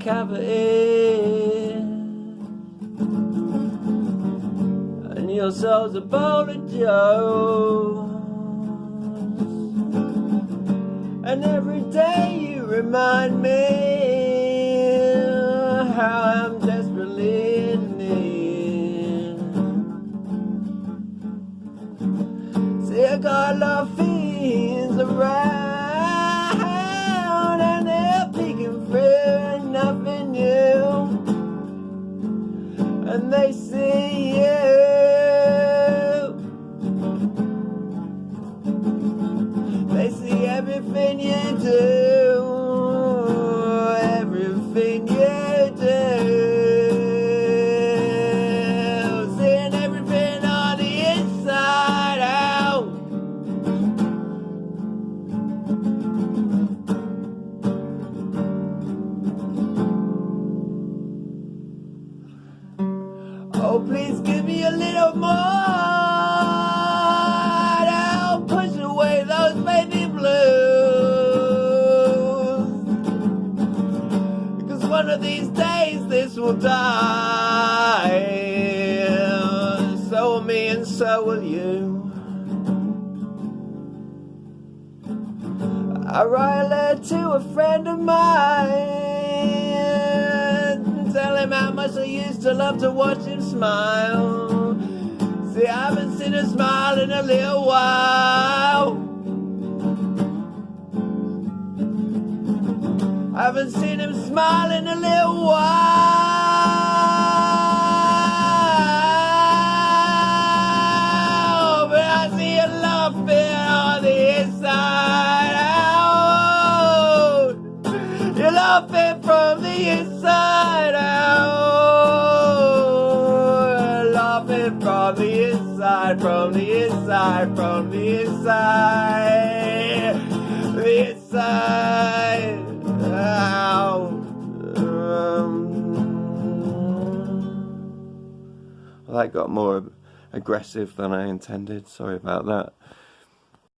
cavity. And your soul's a bowl of joes. And every day you remind me How I'm desperately in need. See I got a lot of fiends around everything you do, everything you do. Seeing everything on the inside out. Oh, please give me a little more. I'll push away those baby one of these days this will die. So will me and so will you. I write a letter to a friend of mine Tell him how much I used to love to watch him smile See, I haven't seen him smile in a little while haven't seen him smile in a little while. But I see a laughing on the inside out. You're laughing from the inside out. Laughing from the inside, from the inside, from the inside that got more aggressive than I intended. Sorry about that.